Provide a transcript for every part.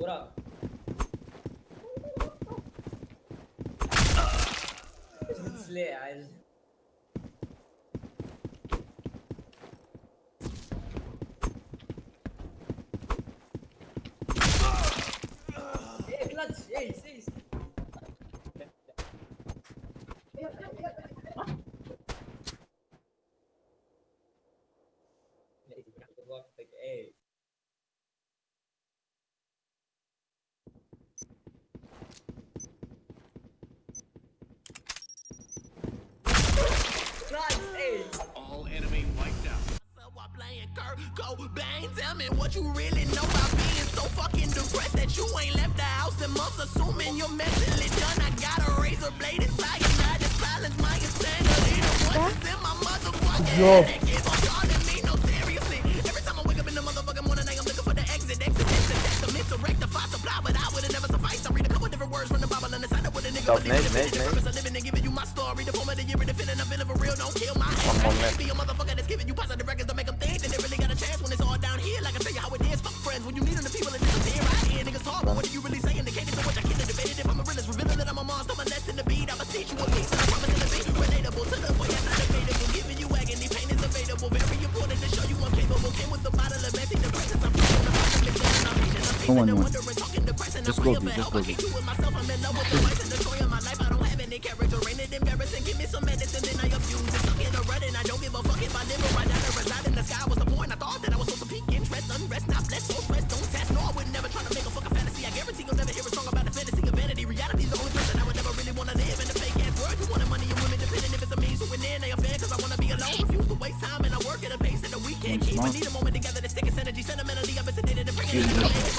وراك جبت سلاح عاد كلاتش ايس ايس واقفك ايس I playing Kurt Cobain. Tell me what you really know about being so fucking depressed that you ain't left the house in months. Assuming you're mentally done. I got a razor blade inside your night to silence my insanity. The voices in my motherfucking Yo. head keep on calling me. No, seriously. Every time I wake up in the motherfucking morning, I am looking for the exit. Exit, exit, exit. Meant to rectify supply, but I would've never sufficed. I read a couple different words from the Bible and decided what a nigga Stop, believe. mate, mate, The mate. purpose of living and giving you my story. The form of the year the all down here. Like I tell you how it is. Fuck friends when you need them, the people that disappear. I hear niggas talk, but what are you really saying? Indicated so much I can't debate it. If I'm a realist, revealing that I'm a monster, I'm less than the beat. I'ma teach you a piece, and I promise it'll be relatable to the point. Yes, I'm debatable. Giving you agony, pain is available. Very important to show you I'm capable. Came with the bottle of antidepressants. I'm feeling the bottom of I'm patient, I'm patient, and wondering, talking. Just I'm go, free of B, a just help. I can't do it myself. I'm in love with the vice and the joy of my life. I don't have any character. Ain't it embarrassing? Give me some medicine, then I abuse it. Stuck in a rut and I don't give a fuck if I live or I die to reside man, they a fan cause I wanna be alone. Refuse to waste time and I work at a pace that we can't keep. I need a moment together to stick its energy sentimentally up into data to bring it in.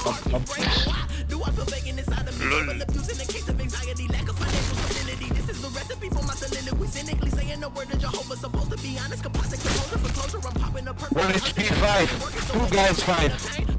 Why do I feel vacant inside of me? I'm abusing the case of anxiety, lack of financial stability. This is the recipe for my soliloquy. Cynically saying the word of Jehovah, supposed to be honest, composite composer for closure. I'm popping a perfect. What is P5? Who guys 5?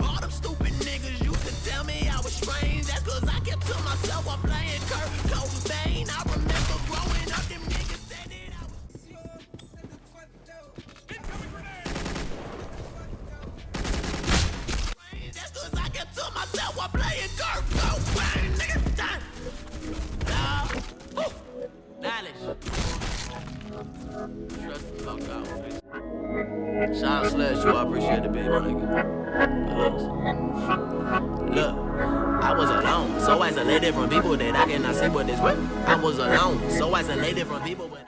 Out. Sean Slash, I appreciate the big my nigga. Look, I was alone, so isolated from people that I cannot see what is what. I was alone, so isolated from people. But